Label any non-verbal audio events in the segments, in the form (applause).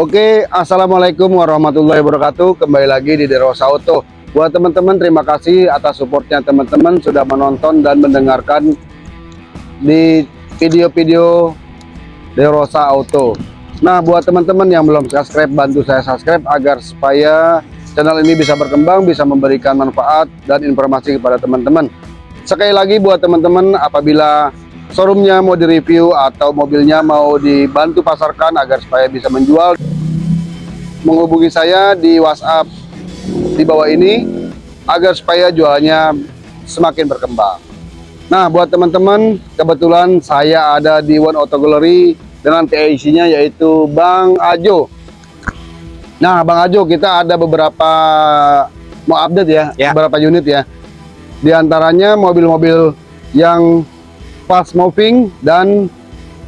Oke, Assalamualaikum warahmatullahi wabarakatuh. Kembali lagi di Derosa Auto Buat teman-teman, terima kasih atas supportnya teman-teman Sudah menonton dan mendengarkan Di video-video Derosa Auto Nah, buat teman-teman yang belum subscribe Bantu saya subscribe agar supaya Channel ini bisa berkembang Bisa memberikan manfaat dan informasi kepada teman-teman. Sekali lagi buat teman-teman Apabila showroomnya mau direview atau mobilnya mau dibantu pasarkan agar supaya bisa menjual menghubungi saya di WhatsApp di bawah ini agar supaya jualnya semakin berkembang nah buat teman-teman kebetulan saya ada di One Auto Gallery dengan TIC nya yaitu Bang Ajo nah Bang Ajo kita ada beberapa mau update ya, ya. beberapa unit ya di antaranya mobil-mobil yang fast moving dan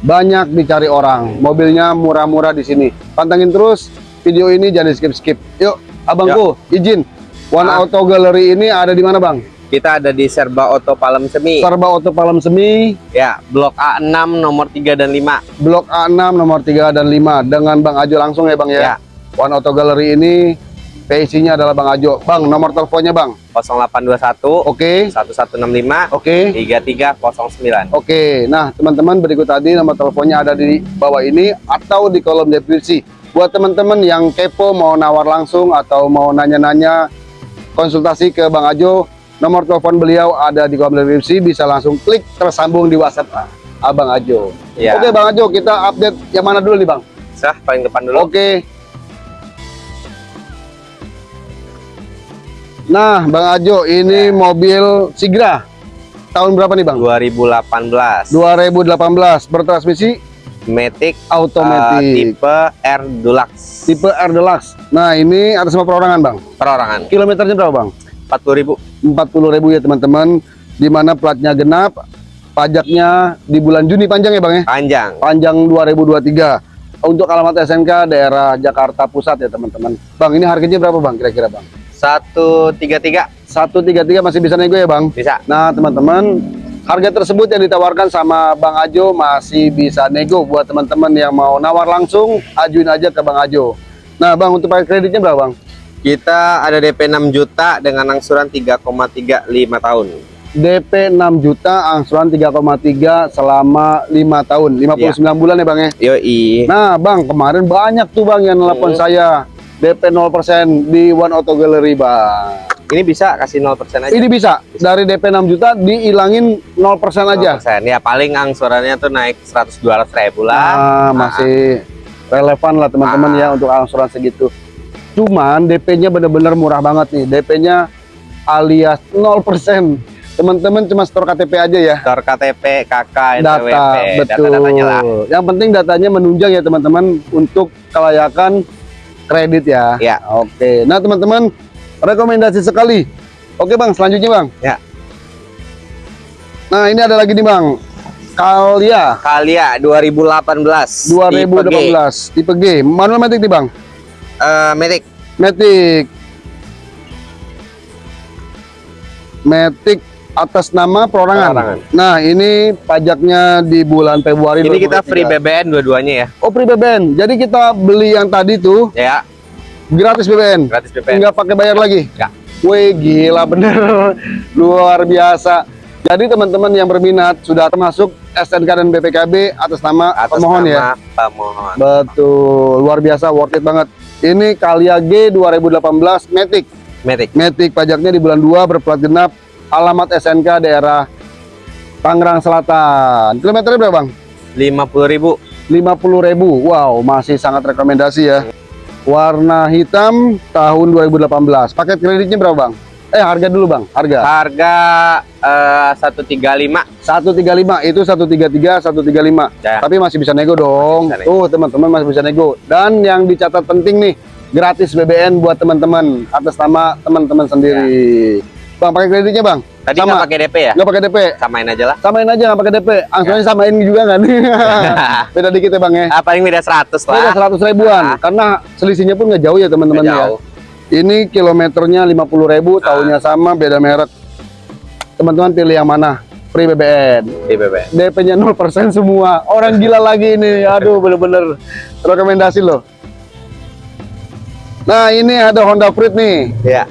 banyak dicari orang. Mobilnya murah-murah di sini. Pantengin terus video ini jangan skip-skip. Yuk, abangku ya. izin. One ah. Auto Gallery ini ada di mana, Bang? Kita ada di Serba Auto Palem Semi. Serba Auto Palem Semi. Ya, Blok A6 nomor 3 dan 5. Blok A6 nomor 3 dan 5 dengan Bang Ajo langsung ya, Bang ya. ya. One Auto Gallery ini PIC-nya adalah Bang Ajo. Bang, nomor teleponnya Bang? 0821 Oke. Okay. 1165 Oke. Okay. 3309. Oke. Okay. Nah, teman-teman berikut tadi nomor teleponnya ada di bawah ini atau di kolom deskripsi. Buat teman-teman yang kepo mau nawar langsung atau mau nanya-nanya konsultasi ke Bang Ajo, nomor telepon beliau ada di kolom deskripsi, bisa langsung klik tersambung di WhatsApp Abang Ajo. Ya. Oke, Bang Ajo, kita update yang mana dulu nih, Bang? Sah, paling depan dulu. Oke. Nah, Bang Ajo, ini ya. mobil Sigra. Tahun berapa nih, Bang? 2018. 2018. Bertransmisi Matic automatic. Uh, tipe R Deluxe. Tipe R Deluxe. Nah, ini atas nama perorangan, Bang. Perorangan. Kilometernya berapa, Bang? 40.000. 40.000 ya, teman-teman. Di mana platnya genap, pajaknya di bulan Juni panjang ya, Bang ya? Panjang. Panjang 2023. Untuk alamat SNK daerah Jakarta Pusat ya, teman-teman. Bang, ini harganya berapa, Bang? Kira-kira, Bang? satu tiga tiga satu tiga tiga masih bisa nego ya bang bisa nah teman-teman harga tersebut yang ditawarkan sama Bang Ajo masih bisa nego buat teman-teman yang mau nawar langsung ajuin aja ke Bang Ajo. Nah bang untuk pakai kreditnya berapa bang? Kita ada DP 6 juta dengan angsuran 3,35 tahun. DP 6 juta angsuran 3,3 selama 5 tahun. 59 ya. bulan ya bang ya? Yoi. Nah bang kemarin banyak tuh bang yang nelpon hmm. saya. DP 0% di One Auto Gallery, Bang. Ini bisa kasih 0% aja. Ini bisa. bisa. Dari DP 6 juta dihilangin 0% aja. 0%. Ya paling angsurannya tuh naik 100 200 ribu lah. Nah, masih relevan lah teman-teman nah. ya untuk angsuran segitu. Cuman DP-nya bener-bener murah banget nih. DP-nya alias 0%. Teman-teman cuma store KTP aja ya. Store KTP, KK, data, betul. Data-datanya lah. Yang penting datanya menunjang ya teman-teman untuk kelayakan kredit ya. Ya. Oke. Nah teman-teman rekomendasi sekali. Oke bang, selanjutnya bang. Ya. Nah ini ada lagi nih bang. Kalia. Kalia 2018. 2018. Tipe G. Tipe G. Manual matic nih bang. Uh, matic. Matic. Matic atas nama perorangan. perorangan. Nah, ini pajaknya di bulan Februari. Ini kita free BBN dua-duanya ya. Oh, free BBN. Jadi kita beli yang tadi tuh. Ya. Gratis BBN. Gratis BBN. Enggak pakai bayar lagi. Ya. Wih, gila bener. (laughs) Luar biasa. Jadi teman-teman yang berminat sudah termasuk SNK dan BPKB atas nama atas pemohon ya? nama ya. Pemohon. Betul. Luar biasa worth it banget. Ini Kalia G 2018 Matic. Matic. Matic pajaknya di bulan 2 berplat genap alamat SNK daerah Tangerang Selatan. Kilometernya berapa, Bang? 50.000. 50.000. Wow, masih sangat rekomendasi ya. Warna hitam tahun 2018. Paket kreditnya berapa, Bang? Eh, harga dulu, Bang. Harga. Harga uh, 135. 135 itu 133, 135. Ya. Tapi masih bisa nego dong. Bisa Tuh, teman-teman masih bisa nego. Dan yang dicatat penting nih, gratis BBN buat teman-teman atas nama teman-teman sendiri. Ya. Bang pakai kreditnya bang? Tadi nggak pakai DP ya? Nggak pakai DP. Samain aja lah. Samain aja nggak pakai DP. Angsurannya ya. samain juga kan? (laughs) (laughs) beda dikit ya bang ya? Ah, paling beda 100 lah. Beda 100 ribuan. Ah. Karena selisihnya pun nggak jauh ya teman-teman ya. Ini kilometernya 50 ribu, ah. tahunnya sama, beda merek. Teman-teman pilih yang mana? Free BBN. Free BBN. DP-nya 0% semua. Orang gila lagi ini. Aduh bener-bener rekomendasi loh. Nah, ini ada Honda Freed nih. Ya.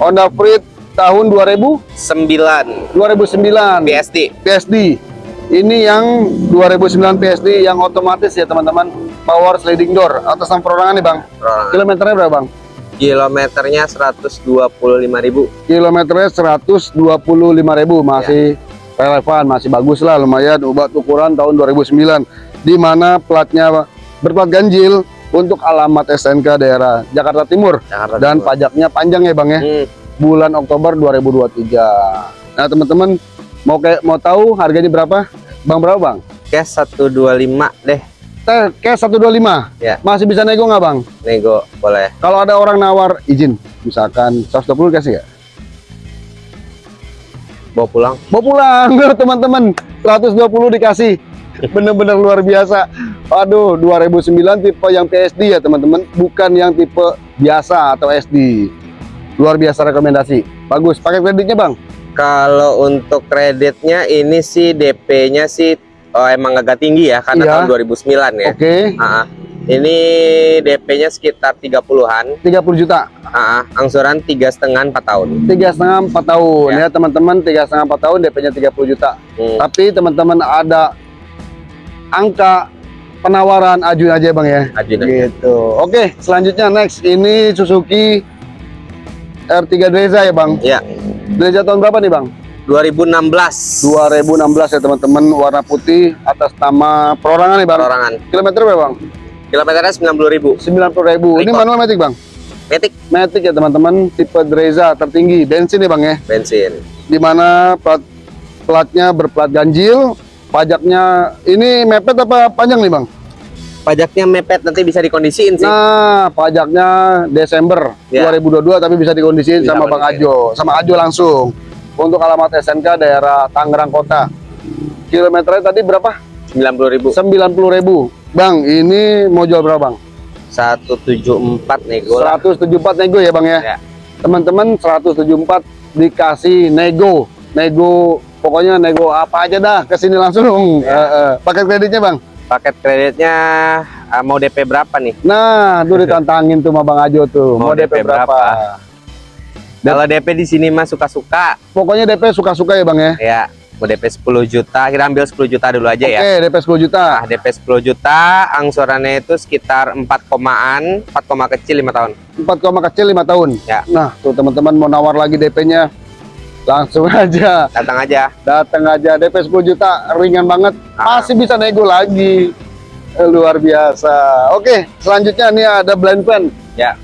Honda Freed tahun 2000 9 2009 PSD. PSD. Ini yang 2009 PSD yang otomatis ya, teman-teman. Power sliding door atas nama perorangan nih, Bang. Perorangan. Kilometernya berapa, Bang? Kilometernya 125.000. Kilometernya 125.000 masih relevan, masih bagus lah lumayan obat ukuran tahun 2009 di mana platnya berplat ganjil untuk alamat SNK daerah Jakarta Timur Jakarta dan Timur. pajaknya panjang ya Bang ya Hmm, bulan Oktober 2023 nah teman-teman mau kayak mau tahu harganya berapa Bang berapa Bang? cash 125 deh. Teh cash 125 Ya. masih bisa nego nggak Bang? Nego boleh. Kalau ada orang nawar izin misalkan 120 kasih nggak? Bawa pulang. mau pulang (laughs) teman-teman 120 dikasih bener-bener luar biasa aduh 2009 tipe yang PSD ya teman-teman bukan yang tipe biasa atau SD luar biasa rekomendasi bagus pakai kreditnya bang Kalau untuk kreditnya ini sih DP-nya sih oh, emang agak tinggi ya karena Iya. tahun 2009 ya. oke Ah, ah. Ini DP-nya sekitar 30-an. 30 juta Ah, angsuran tiga setengah empat tahun. tiga setengah empat tahun Ya. ya teman-teman tiga setengah empat tahun DP-nya 30 juta Hmm. tapi teman-teman ada angka penawaran ajuin aja bang ya Ajuin aja. gitu oke selanjutnya next ini Suzuki R3 Dreza ya bang? Ya, Dreza tahun berapa nih bang? 2016. 2016 ya teman-teman. Warna putih atas nama perorangan nih bang. Perorangan. kilometer berapa bang? Kilometernya 90.000. 90 ribu. Ini Record. manual matic bang? Metik. Matic ya teman-teman. Tipe Dreza tertinggi. Bensin ya bang ya? Bensin. di mana plat platnya berplat ganjil. Pajaknya ini mepet apa panjang nih bang Pajaknya mepet nanti bisa dikondisiin sih. Nah, pajaknya Desember Ya. 2022 tapi bisa dikondisiin Bisa sama Bang. Ajo, sama Ajo langsung. Untuk alamat SNK daerah Tangerang Kota. Kilometernya tadi berapa? 90.000. 90.000. Bang, ini mau jual berapa, Bang? 174 nego lah. 174 nego ya, Bang ya. Ya. Teman-teman 174 dikasih nego. Nego pokoknya nego apa aja dah ke sini langsung. Ya. Eh, eh. Paket kreditnya, Bang. Paket kreditnya ah, mau DP berapa nih? Nah, tuh ditantangin tuh sama Bang Ajo tuh. Mau, Mau DP, DP berapa? berapa? Kalau DP di sini mah suka-suka. Pokoknya DP suka-suka ya, Bang ya. Ya, mau DP 10 juta, kita ambil 10 juta dulu aja Oke, ya. DP 10 juta. Nah, DP 10 juta, angsurannya itu sekitar 4 komaan, 4 koma kecil 5 tahun. 4 koma kecil 5 tahun. Ya. Nah, tuh teman-teman mau nawar lagi DP-nya. Langsung (laughs) aja Datang aja. datang aja DP 10 juta ringan banget. Ah. Masih bisa nego lagi. Eh, Luar biasa. Oke, selanjutnya nih ada blend pen. Ya,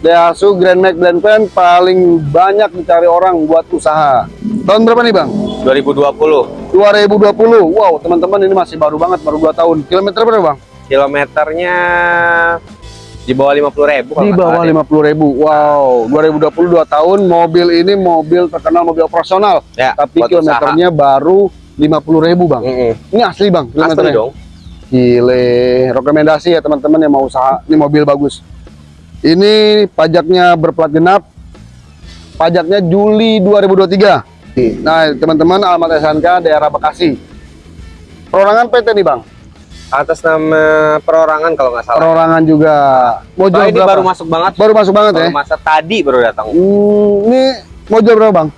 Daihatsu Grand Max blend pen paling banyak dicari orang buat usaha. Tahun berapa nih, Bang? 2020. 2020. Wow, teman-teman ini masih baru banget, baru 2 tahun. Kilometer berapa, Bang? Kilometernya di bawah 50.000 kalau Di bawah salah deh. 50 ribu. Wow, 2022 tahun mobil ini mobil terkenal mobil operasional. Ya, Tapi kilometernya baru 50 ribu bang. usaha. Mm-mm. Ini asli bang Asli kilometernya. dong. Gile, rekomendasi ya teman-teman yang mau usaha. Ini mobil bagus. Ini pajaknya berplat genap. Pajaknya Juli 2023. Nah teman-teman alamat SNK daerah Bekasi. Perorangan PT nih bang. Atas nama perorangan kalau nggak salah. Perorangan juga. Mau Oh, jual ini berapa? baru masuk banget. Baru masuk banget ya. Baru masa tadi baru datang. Hmm, ini mau jual berapa bang?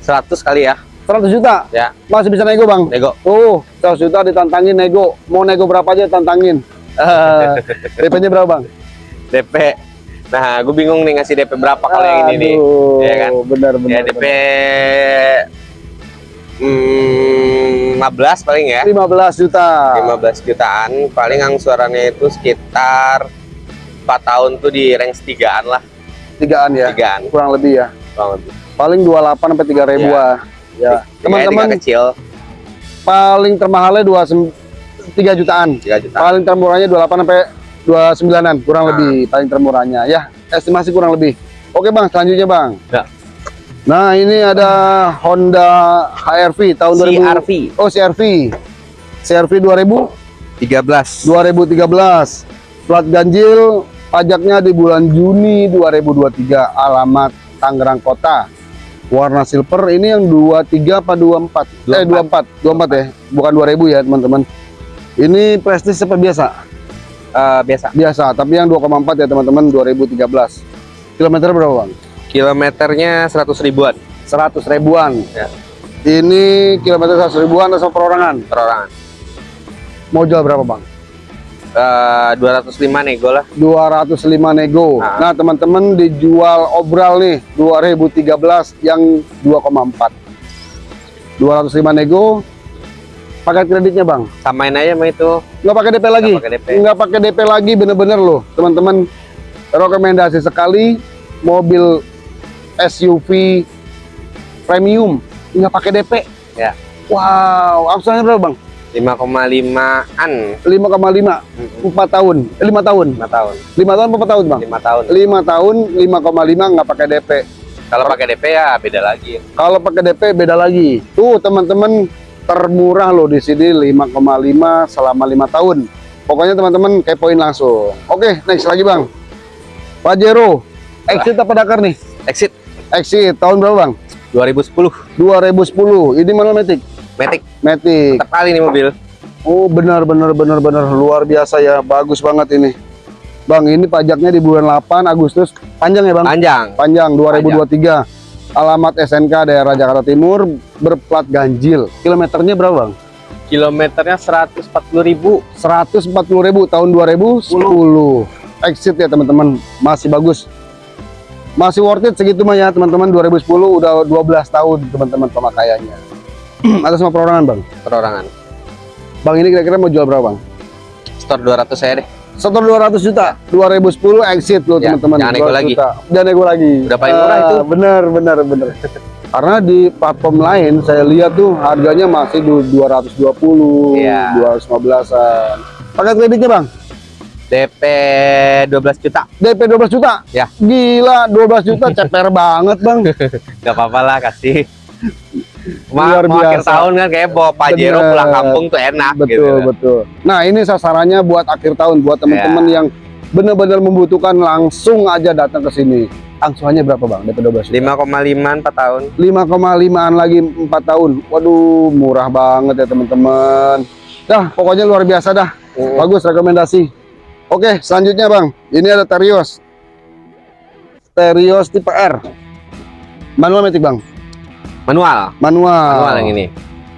100 kali ya. 100 juta. Ya, Masih bisa nego bang. nego. Tuh, 100 juta ditantangin nego. Mau nego berapa aja tantangin. (laughs) Eh, DP-nya berapa bang? DP. Nah, gue bingung nih ngasih DP berapa kalau yang ini nih. Iya kan? Benar benar. Ya DP hmm, 15 paling ya. 15 juta. 15 jutaan. Paling angsurannya itu sekitar 4 tahun tuh di range 3-an lah. Tigaan ya. 3-an. Kurang lebih ya. Kurang lebih. Paling 28 sampai 3 ribu Iya. Ya. Teman-teman Teman-teman kecil paling termahalnya 2 3 jutaan. 3 juta. Paling termurahnya 28 sampai 29-an kurang Nah. lebih paling termurahnya ya. Estimasi kurang lebih. Oke Bang, selanjutnya Bang. Ya. Nah, ini ada Honda HRV tahun 2000. CRV Oh, CRV. CRV 2000 13. 2013. Plat ganjil pajaknya di bulan Juni 2023. Alamat Tangerang Kota. Warna silver ini yang 23 apa 24? Eh 24, 24 ya. Bukan 2000 ya, teman-teman. Ini prestis seperti biasa. Eh, biasa. biasa tapi yang 2,4 ya teman-teman 2013 kilometer berapa bang Kilometernya 100 ribuan 100 ribuan Ya. ini kilometer 100 ribuan atau perorangan perorangan. mau jual berapa bang Eh, 205 nego lah. 205 nego Ah. nah teman-teman dijual obral nih 2013 yang 2,4 205 nego pakai kreditnya bang Samain aja sama itu. nggak pakai DP lagi Nggak pakai DP. nggak pakai DP lagi bener-bener loh teman-teman rekomendasi sekali mobil SUV premium nggak pakai DP Ya. wow angsurannya berapa bang? 5,5-an 5,5 4 tahun. Eh, 5 tahun? 5 tahun. 5 tahun berapa tahun bang? 5 tahun. 5 tahun 5,5 nggak pakai DP Kalau pakai DP ya beda lagi. kalau pakai DP beda lagi. Tuh teman-teman termurah loh di sini 5,5 selama 5 tahun. Pokoknya teman-teman kepoin langsung. Oke next lagi bang. Pajero exit apa Dakar nih? Exit exit tahun berapa bang? 2010. 2010 ini manual matic? Matic. matic. Mantap kali nih mobil. oh benar benar benar benar. Luar biasa ya. Bagus banget ini. Bang ini pajaknya di bulan 8 Agustus. Panjang ya bang? Panjang. panjang 2023 alamat SNK daerah Jakarta Timur berplat ganjil. Kilometernya berapa bang? Kilometernya 140 ribu. 140.000 tahun 2010 exit ya teman-teman. Masih bagus masih worth it segitu mah ya teman-teman 2010 udah 12 tahun teman-teman pemakaiannya (clears throat) atas sama perorangan bang Perorangan. bang ini kira-kira mau jual berapa bang Store 200 saya deh. setor 200 juta 2010 exit loh Ya, teman-teman jangan nego 200 lagi. juta. jangan nego lagi Udah paling murah Ah, itu. bener bener bener karena di platform lain saya lihat tuh harganya masih du- 220 Iya. 215an pakai kreditnya bang DP 12 juta. DP 12 juta Ya. gila 12 juta ceper banget bang (laughs) Gak apa-apa lah kasih. Ma Luar mau akhir biasa. tahun kan kayak bawa Pajero Bener. pulang kampung tuh enak betul gitu. betul nah ini sasarannya buat akhir tahun buat teman-teman Ya. yang benar-benar membutuhkan langsung aja datang ke sini angsurannya berapa bang DP 12 juta 5,5 4 tahun. 5,5an lagi 4 tahun waduh murah banget ya teman-teman dah pokoknya luar biasa dah Mm. bagus rekomendasi oke selanjutnya bang. Ini ada Terios. Terios tipe R. Manual metik bang? Manual. manual. Manual yang ini.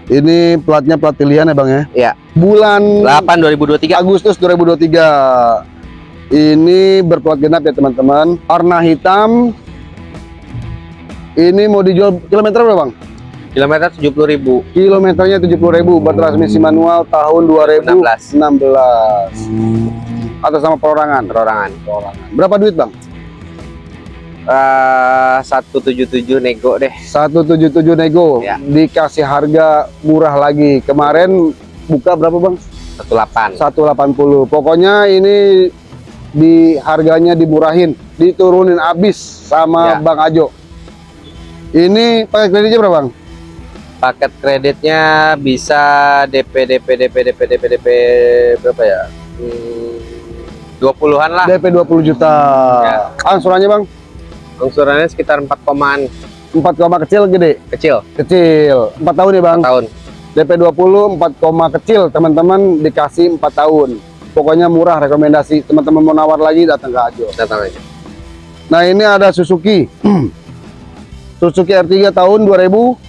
ini platnya plat pilihan ya bang ya? Iya. bulan 8 2023. Agustus 2023 ini berplat genap ya teman-teman. Warna hitam. Ini mau dijual kilometer berapa bang? Kilometer 70 ribu. kilometernya 70.000 bertransmisi manual tahun 2016 atas sama perorangan Perorangan. perorangan berapa duit bang Eh 177 nego deh. 177 nego Ya. dikasih harga murah lagi kemarin buka berapa bang 18. 180 pokoknya ini di harganya dimurahin diturunin abis sama Ya. Bang Ajo ini pakai kreditnya berapa bang Paket kreditnya bisa DP DP DP DP DP DP berapa ya? Hmm, 20-an lah. DP 20 juta. Ya. angsurannya bang? Angsurannya sekitar 4 komaan. 4 koma kecil gede? Kecil. Kecil. 4 tahun ya bang? Tahun. DP 20 4 koma kecil. Teman-teman dikasih 4 tahun. Pokoknya murah rekomendasi. Teman-teman mau nawar lagi datang ke Ajo. Datang aja. nah ini ada Suzuki. (clears throat) Suzuki R3 tahun 2000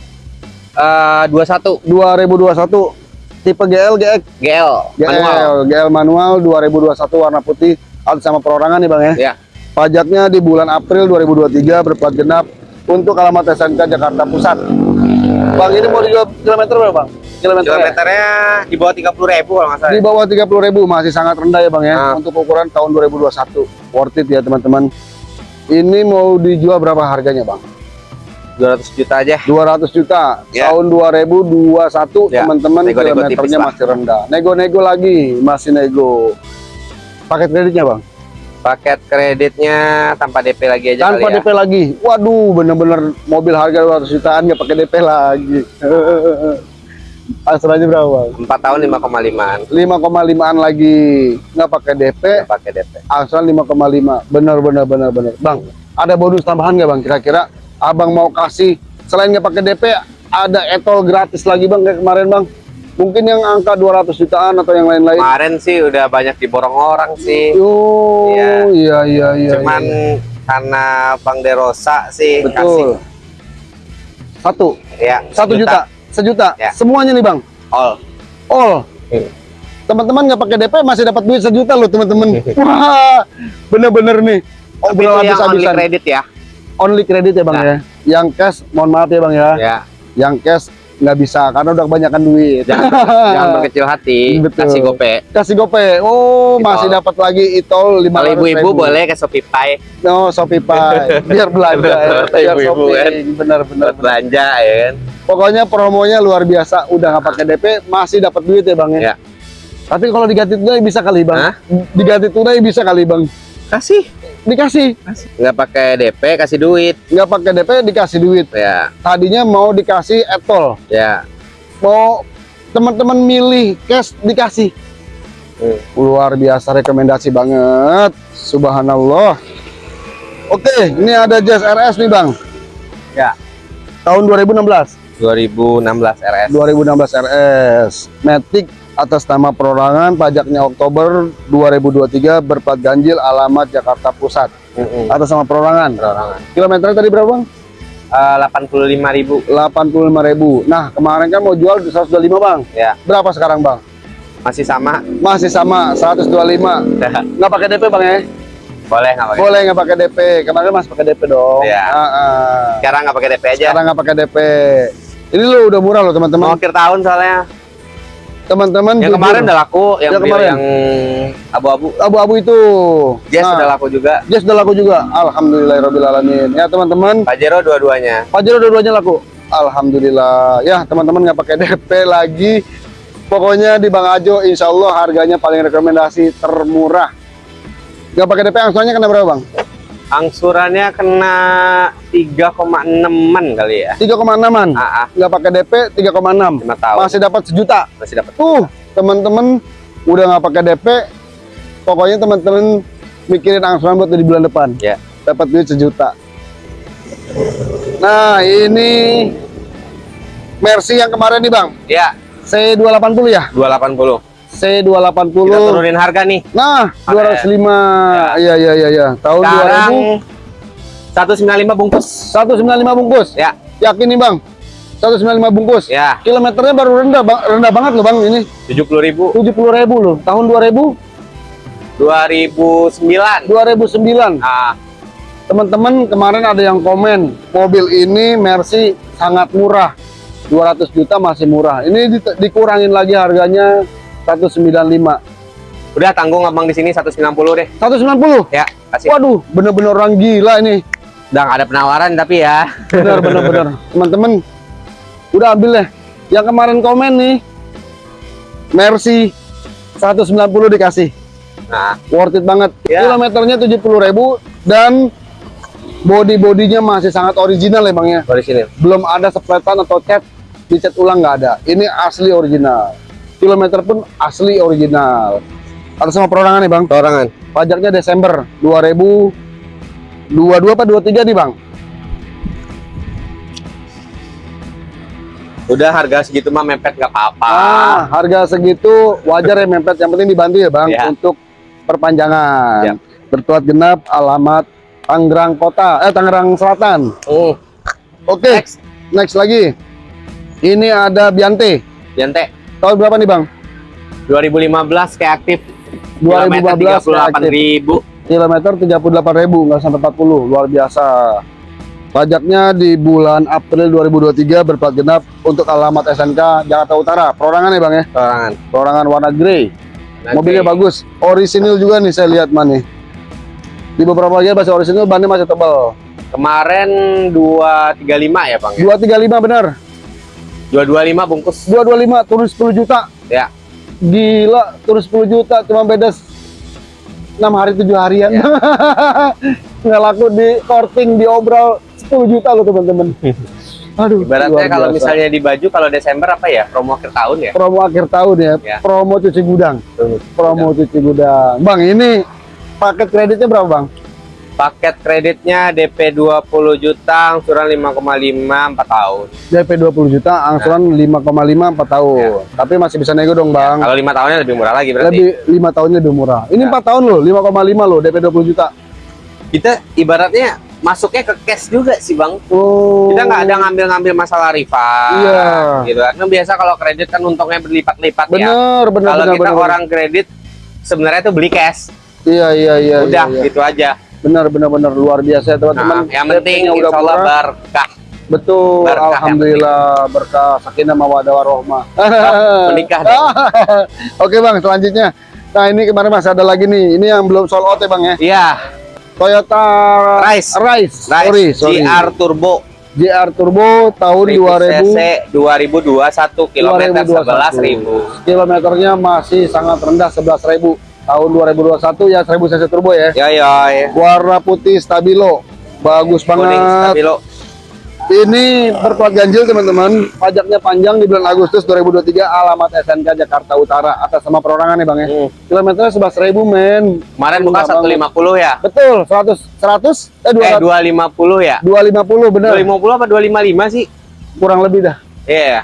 Eh 21 2021 tipe GL GX GL GL manual. GL manual 2021 warna putih atas sama perorangan nih Bang ya Ya. pajaknya di bulan April 2023 berplat genap untuk alamat SMK Jakarta Pusat Bang ini mau dijual kilometer berapa Bang? Kilometer Kilometernya di bawah 30 ribu kalau nggak salah. di bawah 30.000 masih sangat rendah ya Bang ya Nah. untuk ukuran tahun 2021 worth it ya teman-teman ini mau dijual berapa harganya Bang? 200 juta aja. 200 juta Ya. tahun 2021 Ya, teman-teman kilometernya masih rendah nego-nego lagi masih nego paket kreditnya Bang? Paket kreditnya tanpa DP lagi aja tanpa kali ya. DP lagi waduh bener-bener mobil harga 200 jutaan nggak pakai DP lagi (laughs) Angsurannya berapa bang? 4 tahun 5,5an. 5,5an lagi nggak pakai DP Nggak pakai DP. angsuran 5,5 bener bener bener bener bang ada bonus tambahan nggak bang kira-kira abang mau kasih selain nggak pakai DP ada etol gratis lagi bang kayak kemarin bang Mungkin yang angka 200 jutaan atau yang lain-lain. Kemarin sih udah banyak diborong orang sih. Oh, Iya. iya iya iya. Cuman iya. karena Bang Derosa sih kasih betul. Satu, ya satu juta, sejuta. Ya. Semuanya nih, Bang. all. All. Hmm. Teman-teman nggak pakai DP masih dapat duit sejuta loh, teman-teman. (laughs) Wah, bener-bener nih. Tapi itu Obrolan yang only habis-habisan. kredit ya. Only kredit ya, Bang Nah. ya. Yang cash, mohon maaf ya, Bang ya. Ya. Yang cash nggak bisa karena udah kebanyakan duit. Jangan, (laughs) jangan berkecil hati, Betul. kasih gope. Kasih gope. Oh, Itol. masih dapat lagi itol 500 Kalau ibu-ibu ribu. boleh ke Shopee Pay No, Shopee Pay. (laughs) Biar belanja ya. Biar ibu-ibu kan. benar. buat belanja ya kan. Pokoknya promonya luar biasa. Udah nggak pakai DP masih dapat duit ya, Bang ya. Ya. Tapi kalau diganti tunai bisa kali, Bang. Hah? Diganti tunai bisa kali, Bang. Kasih. Dikasih. Nggak pakai DP, kasih duit. Nggak pakai DP dikasih duit. Ya, Tadinya mau dikasih etol. ya. Mau teman-teman milih cash dikasih. Hmm. Luar biasa rekomendasi banget. Subhanallah. Oke, ini ada Jazz RS nih, Bang. Ya. Tahun 2016. 2016 RS. 2016 RS. Matic atas nama perorangan, pajaknya Oktober 2023, berplat ganjil, alamat Jakarta Pusat. Mm-mm. Atas nama perorangan. Perorangan. Kilometernya tadi berapa, Bang? Eh, 85.000 85.000. Nah, kemarin kan mau jual di 125, Bang. ya. Berapa sekarang, Bang? Masih sama. Masih sama 125. (laughs) Nggak pakai DP, Bang ya? Boleh nggak pakai? Boleh nggak pakai DP. Kemarin masih pakai DP dong. Iya. Ah, ah. Sekarang nggak pakai DP aja. Sekarang nggak pakai DP. Ini lo udah murah loh, Mau teman-teman. akhir tahun soalnya. Teman-teman Yang jujur. kemarin udah laku, yang Yang kemarin? yang abu-abu. abu-abu itu. Jazz Nah, udah laku juga. Jazz udah laku juga. Alhamdulillahirobbilalamin. Ya teman-teman, Pajero dua-duanya. Pajero dua-duanya laku. Alhamdulillah. Ya teman-teman nggak pakai (laughs) DP lagi. Pokoknya di Bang Ajo, insya Allah harganya paling rekomendasi termurah. Nggak pakai DP angsurannya kena berapa bang? Angsurannya kena 3,6an kali ya. 3,6an. Ah, ah, Nggak pakai DP 3,6. 5 tahun. Masih dapat sejuta. Masih dapat. Tuh teman-teman udah nggak pakai DP. Pokoknya teman-teman mikirin angsuran buat di bulan depan. Ya. Dapat duit sejuta. Nah ini Mercy yang kemarin nih bang. Ya, C280 ya? 280. C280. Kita turunin harga nih. Nah, 205. Iya iya iya iya. Tahun Sekarang 195 bungkus. 2000 195 bungkus. Ya, Yakin nih, Bang? 195 bungkus. ya. Kilometernya baru rendah, Bang. Rendah banget loh, Bang, ini. 70.000 70.000 loh. Tahun 2000 2009. 2009. Ah, Teman-teman kemarin ada yang komen, mobil ini Mercy sangat murah. 200 juta masih murah. Ini di- dikurangin lagi harganya 195. udah tanggung abang di sini 190 deh. 190. Ya, kasih. Waduh, bener-bener orang gila ini. Udah nggak ada penawaran tapi ya. benar benar benar (laughs) teman-teman udah ambil deh yang kemarin komen nih Mercy 190 dikasih Nah, worth it banget Ya. kilometernya 70.000 dan body bodinya masih sangat original ya bang ya dari sini. belum ada sepletan atau cat dicat ulang nggak ada ini asli original kilometer pun asli original atas sama perorangan nih bang Torangan. pajaknya Desember 2022 apa 23 nih bang Udah harga segitu mah mepet nggak apa-apa. Ah, harga segitu wajar ya mepet. Yang penting dibantu ya bang Ya. untuk perpanjangan. Ya. Bertuat genap alamat Tangerang Kota, eh Tangerang Selatan. Hmm. Oke, Next. next lagi. Ini ada Biante. Yante Tahun berapa nih bang? 2015 kayak aktif. 2015 delapan reaktif. ribu. Kilometer 38.000 nggak sampai 40, luar biasa. Pajaknya di bulan April 2023 berplat genap untuk alamat SNK Jakarta Utara. Perorangan ya bang ya? Torangan. Perorangan warna grey. Nanti Mobilnya bagus, orisinil juga nih saya lihat man nih. Di beberapa bagian masih orisinil, bannya masih tebal. Kemarin 235 ya bang. ya? 235 benar, 225 bungkus. 225 turun 10 juta. Ya. Gila, turun 10 juta cuma beda 6 hari 7 harian. Ya. (laughs) Nggak laku di korting, diobral 10 juta loh teman-teman. (laughs) Aduh, Ibaratnya kalau misalnya di baju kalau Desember apa ya? Promo akhir tahun ya? promo akhir tahun ya, Ya. promo cuci gudang, promo cuci gudang. Bang, ini paket kreditnya berapa bang? Paket kreditnya DP 20 juta, angsuran 5,5 4 tahun. DP 20 juta, angsuran 5,5 4 tahun. Tapi masih bisa nego dong, Bang. Kalau lima tahunnya lebih murah lagi berarti. Lebih 5 tahunnya lebih murah. Ini Ya. 4 tahun loh, 5,5 loh DP 20 juta. Kita ibaratnya masuknya ke cash juga sih bang. Oh. Kita nggak ada ngambil-ngambil masalah rival. Iya. Gitu kan. Nah, biasa kalau kredit kan untungnya berlipat-lipat ya. Bener, bener, Kalau bener, kita bener, orang kredit sebenarnya tuh beli cash. Iya, iya, iya. Udah iya, iya. gitu aja. Bener, bener, bener luar biasa teman-teman. Nah, yang penting insya Allah berkah Betul, Berkah alhamdulillah berkah sakinah mawadah warohmah. menikah deh. (laughs) Oke bang, selanjutnya. Nah ini kemarin masih ada lagi nih. Ini yang belum sold out ya bang ya. Iya, Toyota Rise. Rise. Rise Sorry, sorry. GR Turbo GR Turbo tahun 1000 cc 2000 2021 kilometer 2021. 11.000. Kilometernya masih sangat rendah 11.000 tahun 2021 ya 1000 cc turbo ya. Ya ya. Warna putih stabilo. Bagus Kuning banget. stabilo. Ini berplat ganjil teman-teman. Pajaknya panjang di bulan Agustus 2023. Alamat SNK Jakarta Utara atas sama perorangan ya bang ya. Hmm. Kilometernya 11.000 men. Kemarin buka Murah banget. 150 ya? Betul 100 100 eh Eh 200 250 ya? 250 bener. 250 apa 255 sih? Kurang lebih dah. Iya.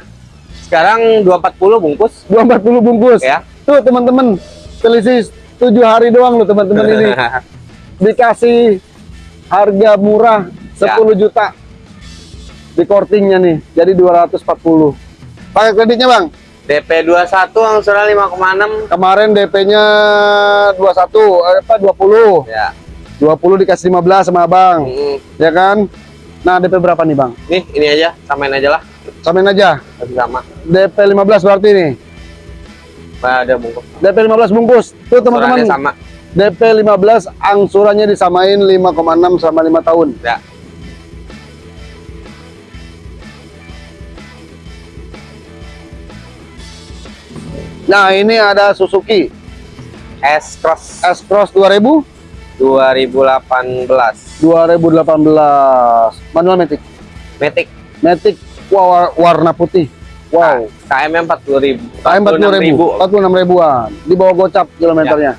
Sekarang 240 bungkus 240 bungkus. ya. Tuh teman-teman, selisih 7 hari doang loh teman-teman ini. (laughs) Dikasih harga murah 10 Ya. juta. Di kortingnya nih. Jadi 240. Pakai kreditnya, Bang. DP 21 angsuran 5,6 Kemarin DP-nya 21 eh, apa 20. ya. 20 dikasih 15 sama Abang, Mm, ya kan? Nah, DP berapa nih, Bang? Nih, ini aja, samain aja lah. Samain aja. Sama. DP 15 berarti nih. Nah, ada bungkus. DP 15 bungkus. Tuh teman-teman. sama. DP 15 angsurannya disamain 5,6 sama 5 tahun. Ya. Nah, ini ada Suzuki S-Cross S-Cross 2000 2018. 2018. Manual Matic. Matic. Matic wa- warna putih. Wow. KM-nya 40.000. KM 40 ribu, 46 ribuan. Di bawah gocap kilometernya.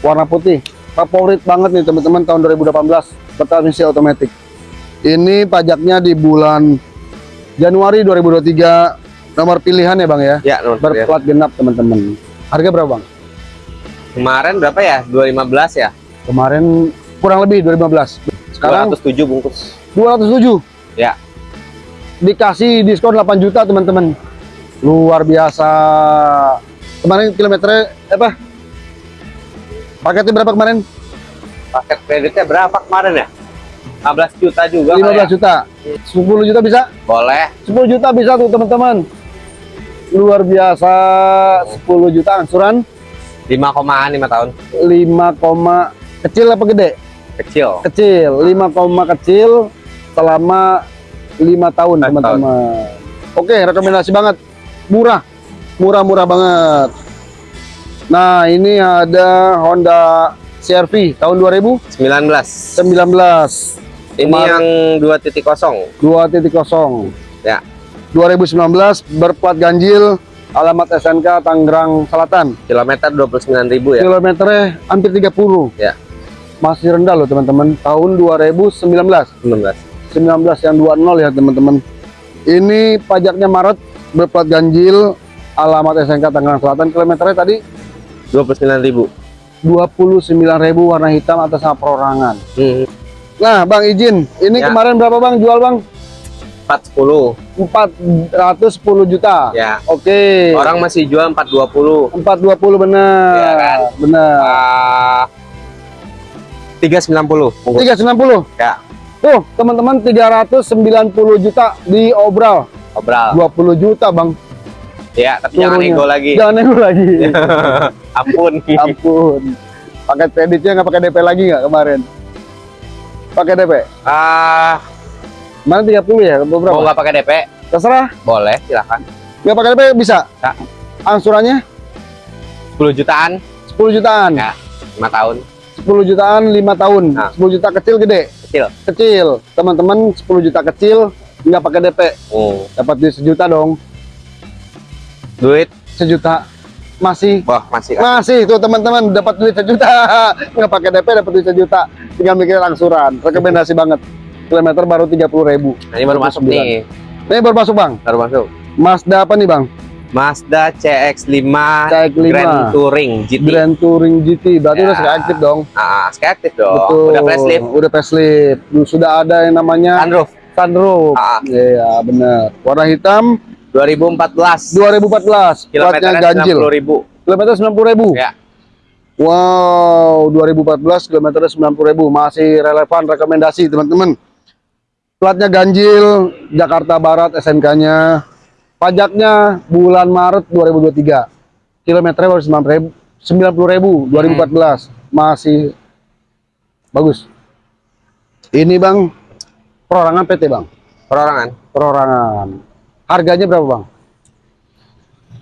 Warna putih. Favorit banget nih teman-teman tahun 2018. Bertransmisi otomatis. Ini pajaknya di bulan Januari 2023. Nomor pilihan ya bang ya. Ya, nomor pilihan. Berplat genap teman-teman. Harga berapa bang? Kemarin berapa ya? 215 ya? Kemarin kurang lebih 2015. Sekarang 207 bungkus. 207. Ya. Dikasih diskon 8 juta teman-teman. Luar biasa. Kemarin kilometernya apa? Paketnya berapa kemarin? Paket kreditnya berapa kemarin ya? 15 juta juga 15 kali ya? juta. 10 juta bisa? Boleh. 10 juta bisa tuh teman-teman. Luar biasa. 10 juta angsuran 5 komaan 5 tahun. 5, koma- kecil apa gede? Kecil. Kecil. 5, koma kecil selama 5 tahun teman-teman. Oke, rekomendasi banget. Murah. Murah-murah banget. Nah, ini ada Honda CR-V tahun 2019. 19. Ini Kemarin- yang 2.0. 2.0 Ya. 2019 berplat ganjil alamat SNK Tangerang Selatan Kilometer 29.000 ya. kilometernya hampir 30 Ya. masih rendah loh teman-teman tahun 2019 19. 19 yang 20 ya teman-teman ini pajaknya Maret berplat ganjil alamat SNK Tangerang Selatan kilometernya tadi 29.000. 29.000 warna hitam atas nama perorangan Hmm. nah Bang izin ini Ya. kemarin berapa Bang jual Bang 410. 410 juta Ya. oke Orang masih jual 420. 420 bener. Iya kan? Bener. Ah, 390. bungkus. 390. Ya. Tuh, teman-teman 390 juta di obral. Obral. 20 juta, Bang. Ya, tapi jangan Turunnya. ego lagi. Jangan nego lagi. (laughs) Ampun. Ampun. Pakai kreditnya nggak pakai DP lagi nggak kemarin? Pakai DP. Ah, Mana 30 ya? mau Berapa? nggak pakai DP? Terserah. Boleh, silakan. Nggak pakai DP bisa. Ya. Angsurannya 10 jutaan 10 jutaan. Ya. 5 tahun. 10 jutaan 5 tahun. Nah. 10 juta kecil gede. Kecil. Kecil. Teman-teman 10 juta kecil nggak pakai DP. Hmm. Dapat duit sejuta dong. Duit Sejuta. masih Wah, masih masih tuh teman-teman dapat duit sejuta (laughs) nggak pakai DP dapat duit sejuta tinggal mikirin angsuran rekomendasi banget kilometer baru 30.000 ribu Nah, ini baru masuk nih. ini baru masuk bang Baru masuk. Mazda apa nih bang Mazda CX-5 CX-5 Grand Touring GT. Grand Touring GT berarti Ya. udah sekali aktif dong Ah, sekali aktif dong. Betul. Udah facelift. Udah facelift. Sudah ada yang namanya Sunroof sunroof. Ah. Iya, benar. Warna hitam 2014. 2014. Platnya Kilometernya ganjil. 90.000. Kilometer 90.000. Ya. Wow, 2014 kilometer 90.000 masih relevan rekomendasi teman-teman. Platnya ganjil, Jakarta Barat SNK-nya. Pajaknya bulan Maret 2023. Kilometernya baru 90.000 90.000 2014. Masih bagus. Ini Bang perorangan PT Bang. Perorangan. Perorangan. Harganya berapa Bang?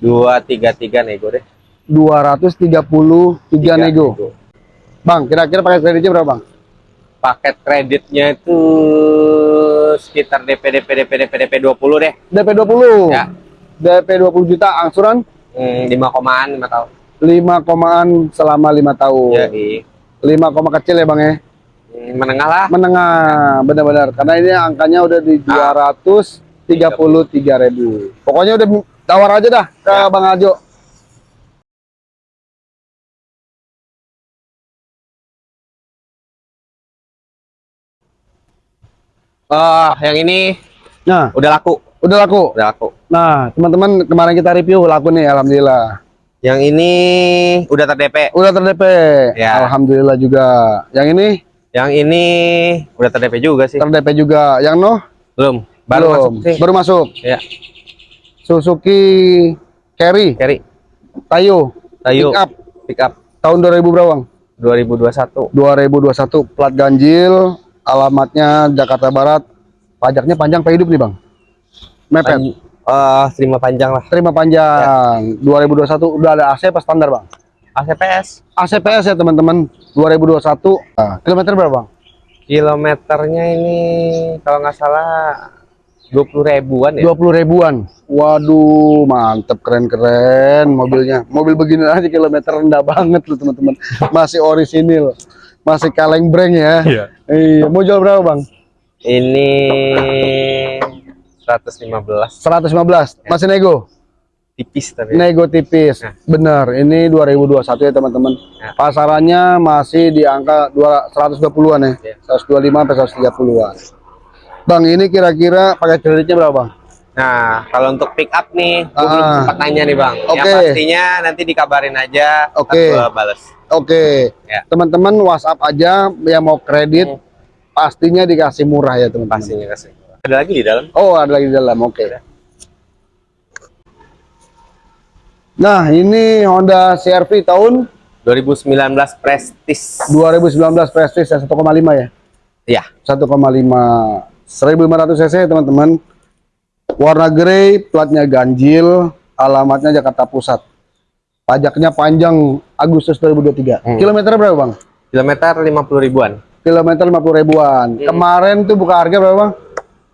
233 nego deh. 233 Tiga nego. Bang, kira-kira pakai kreditnya berapa Bang? Paket kreditnya itu sekitar DP DP DP DP DP 20 deh. DP 20. Ya. DP 20 juta, angsuran Hmm, 5 komaan 5 tahun. 5 komaan selama 5 tahun. Jadi 5 koma kecil ya Bang ya. Menengah lah. Menengah, benar-benar. Karena ini angkanya udah di Ah. 233 ribu. Pokoknya udah tawar aja dah ke Ya. Bang Ajo. Oh, yang ini Nah, udah laku. udah laku. Udah laku. Nah, teman-teman kemarin kita review laku nih, alhamdulillah. Yang ini udah ter-DP. Udah ter-DP. Ya. Alhamdulillah juga. Yang ini Yang ini udah ter-DP juga sih. ter-DP juga. Yang no? Belum. Baru Belum. masuk sih. Baru masuk. Ya, Suzuki Carry, Carry. Tayo, Tayo. pick up Pick up tahun 2000 berapa, Bang? 2021. 2021 plat ganjil, alamatnya Jakarta Barat. Pajaknya panjang apa hidup nih, Bang? Mepet. Pan- eh, terima panjang lah. Terima panjang. 2021 udah ada AC apa standar, Bang? ACPS. ACPS ya, teman-teman. 2021. Nah, kilometer berapa, Bang? Kilometernya ini kalau nggak salah 20 ribuan ya. 20 ribuan. Waduh, mantep keren-keren mobilnya. Mobil begini aja kilometer rendah banget loh teman-teman. (laughs) Masih orisinil, masih kaleng breng ya. Iya. Iya, mau jual berapa bang? Ini 115 115. Masih nego? Tipis tapi. Nego tipis. Nah. Bener. Ini 2021 ya teman-teman. Nah. Pasarannya masih di angka 2 120-an ya. Iya. 125 sampai 130-an. Bang, ini kira-kira pakai kreditnya berapa bang? Nah, kalau untuk pick up nih, gue belum Ah. sempat nanya nih bang. Yang Oke. pastinya nanti dikabarin aja. Oke. bales. Oke, Ya. teman-teman WhatsApp aja yang mau kredit Hmm. pastinya dikasih murah ya teman-teman. Pastinya kasih. Ada lagi di dalam? Oh ada lagi di dalam, oke. Nah ini Honda CR-V tahun 2019 Prestige. 2019 Prestige ya 1,5 ya, Iya. 1,5 1500 cc teman-teman. Warna grey, platnya ganjil, alamatnya Jakarta Pusat. Pajaknya panjang Agustus 2023. Hmm. Kilometer berapa bang? Kilometer 50 ribuan. Kilometer 50 ribuan. Hmm. Kemarin tuh buka harga berapa bang?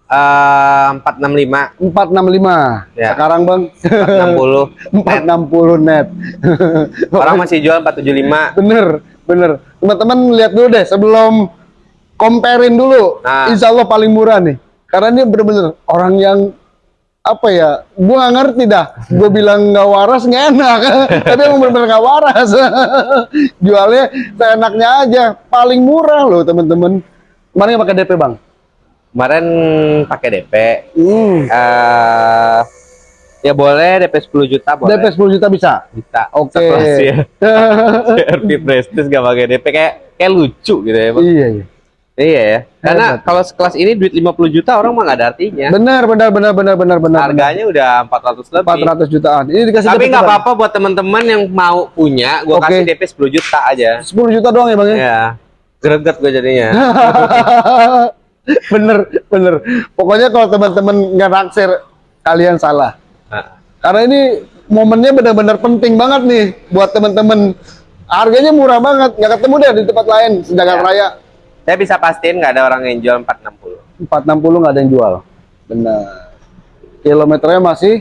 Eh 465 465. Ya. Sekarang bang 60 460 (laughs) net. (laughs) orang masih jual 475 bener, bener. Teman-teman lihat dulu deh sebelum comparein dulu. Nah. Insya Allah paling murah nih. Karena ini bener-bener orang yang apa ya? Gua nggak ngerti dah. Gue (laughs) bilang nggak waras nggak enak. Tapi emang bener-bener nggak waras. Jualnya seenaknya aja. Paling murah loh teman-teman. Mana yang pakai DP bang? Kemarin pakai DP Hmm. eh ya boleh DP 10 juta boleh DP 10 juta bisa. bisa Oke. Ya CRV (laughs) Prestige gak pakai DP kayak kayak lucu gitu ya Bang. iya, iya. iya ya karena Hebat. kalau sekelas ini duit 50 juta orang mah gak ada artinya Benar, benar, benar, benar, benar, benar. harganya udah 400 lebih 400 jutaan. Ini dikasih tapi nggak apa-apa buat teman-teman yang mau punya gua Oke. kasih DP 10 juta aja 10 juta doang ya bang ya? ya greget gue jadinya (laughs) (laughs) bener, bener. Pokoknya kalau teman-teman nggak naksir, kalian salah. Nah, Karena ini momennya benar-benar penting banget nih buat teman-teman. Harganya murah banget, nggak ketemu deh di tempat lain sedangkan Ya. raya saya bisa pastiin nggak ada orang yang jual 460 460 nggak ada yang jual. Benar. Kilometernya masih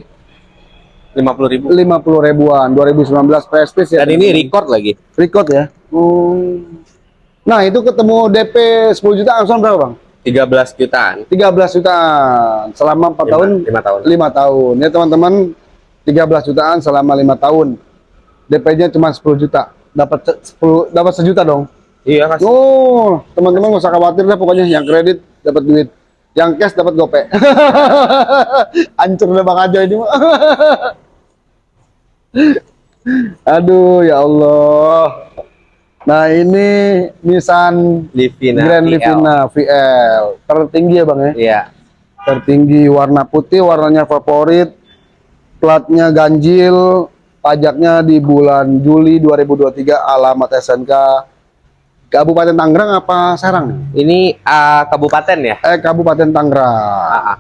50 ribu. 50 ribuan 2019 prestige ya Dan ini record lagi. record ya Hmm. nah itu ketemu DP 10 juta langsung berapa bang 13 jutaan. 13 jutaan selama 4 tahun 5 tahun. 5 tahun ya teman-teman 13 jutaan selama 5 tahun DP-nya cuma 10 juta dapat se- 10 dapat sejuta dong Iya, Mas. Oh, teman-teman nggak usah khawatir deh pokoknya yang kredit dapat duit, yang cash dapat gope. (laughs) Hancur deh Bang Ajo ini. (laughs) Aduh, ya Allah. Nah, ini Nissan Livina. Grand VL. Livina VL. Tertinggi ya Bang ya? Iya. Tertinggi warna putih, warnanya favorit. Platnya ganjil, pajaknya di bulan Juli 2023, alamat SNK Kabupaten Tangerang apa Serang? Ini ah, kabupaten ya? Eh Kabupaten Tangerang. Ah, ah.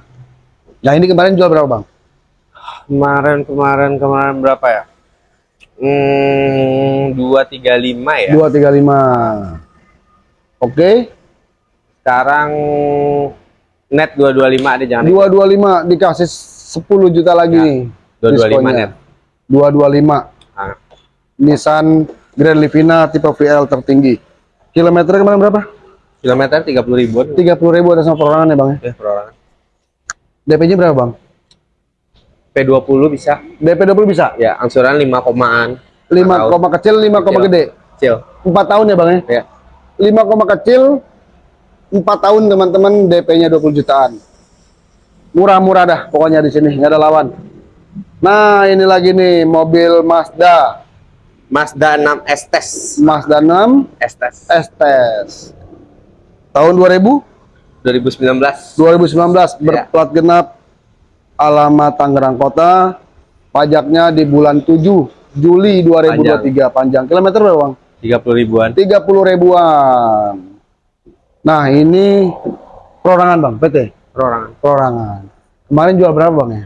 Yang ini kemarin jual berapa bang? Kemarin kemarin kemarin berapa ya? Hmm, 235 ya. Dua tiga lima. Oke. Sekarang net 225 ada jangan Dua dua lima dikasih 10 juta lagi Ya, nih. 225 diskonnya. net. Dua dua lima. Ah, Nissan Grand Livina tipe VL tertinggi. Kilometer kemarin berapa? kilometer 30 ribuan. Tiga puluh ribu atas nama perorangan ya bang ya. Ya, perorangan. DP-nya berapa bang? P20 bisa. DP 20 bisa? Ya, angsuran 5 komaan. Lima tahun. koma kecil, lima koma Kecil. gede. Kecil. Empat tahun ya bang ya? Ya. 5 koma kecil 4 tahun teman-teman DP-nya 20 jutaan. Murah-murah dah pokoknya di sini, nggak ada lawan. Nah, ini lagi nih mobil Mazda, Mazda 6 Estes. Mazda 6 Estes. Estes. Tahun 2000 2019. 2019 berplat genap alamat Tangerang Kota. Pajaknya di bulan 7 Juli 2023 panjang. Kilometer berapa, Bang? 30 ribuan. 30 ribuan. Nah, ini perorangan, Bang, PT. Perorangan. perorangan. Kemarin jual berapa bang ya?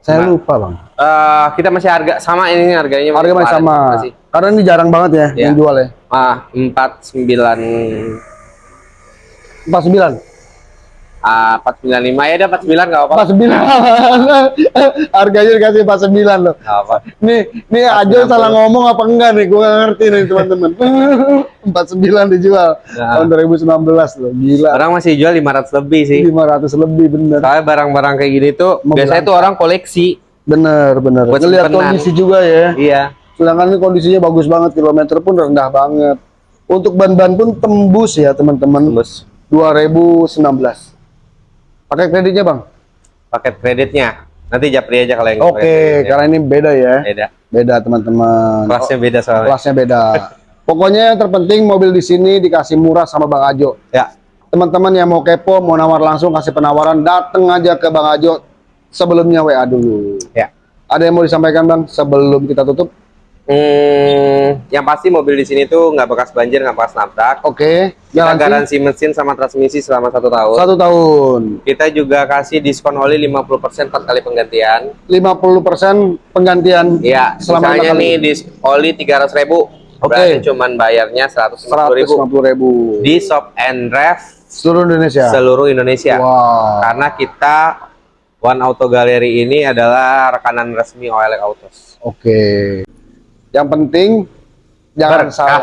Saya Nah. lupa bang. Eh, kita masih harga sama ini harganya. Harga masih sama. Masih. Karena ini jarang banget ya Iya. yang jual ya. Ah, 49 49. Ah 495 ya udah 49 enggak apa-apa. 49. (laughs) Harganya dikasih 49 loh. Enggak apa. Nih, nih Ajo salah ngomong apa enggak nih? Gue ngerti nih teman-teman. (laughs) 49 dijual Nah. tahun 2019 loh. Gila. Orang masih jual 500 lebih sih. 500 lebih bener. Soalnya barang-barang kayak gini tuh Mau biasanya tuh orang koleksi. Bener, bener. Buat Ngeliat simpenan. kondisi juga ya. Iya. Sedangkan ini kondisinya bagus banget, kilometer pun rendah banget. Untuk ban-ban pun tembus ya teman-teman. Tembus 2019. Pakai kreditnya bang? paket kreditnya. Nanti japri aja kalau yang Oke, kreditnya. karena ini beda ya. beda. Beda teman-teman. Kelasnya beda soalnya. kelasnya beda. (laughs) Pokoknya yang terpenting mobil di sini dikasih murah sama Bang Ajo. Ya. Teman-teman yang mau kepo, mau nawar langsung kasih penawaran, dateng aja ke Bang Ajo. Sebelumnya WA dulu. Ya. Ada yang mau disampaikan bang sebelum kita tutup? Hmm, yang pasti mobil di sini tuh nggak bekas banjir, nggak bekas nabrak. Oke. Kita Garansi mesin sama transmisi selama satu tahun. satu tahun. Kita juga kasih diskon oli 50% 4 kali penggantian. 50% penggantian Iya, selama misalnya lima nih di oli 300 ribu, Oke. berarti cuman bayarnya 150 ribu 150 ribu di shop and ref seluruh Indonesia. seluruh Indonesia. Wow. Karena kita One Auto Gallery ini adalah rekanan resmi OLX Autos. Oke. Yang penting jangan Berkah. salah.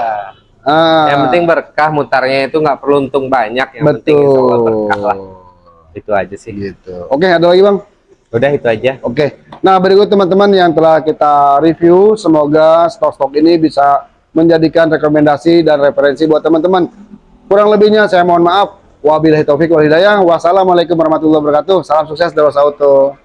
Ah, Yang penting berkah mutarnya itu nggak perlu untung banyak, yang penting insya Allah betul. berkah lah. Itu aja sih. Gitu. Oke, ada lagi bang? Udah itu aja. Oke. Nah berikut teman-teman yang telah kita review, semoga stok-stok ini bisa menjadikan rekomendasi dan referensi buat teman-teman. Kurang lebihnya saya mohon maaf. Wabillahi taufik wal hidayah. Wassalamualaikum warahmatullahi wabarakatuh. Salam sukses dari Auto.